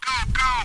go, go!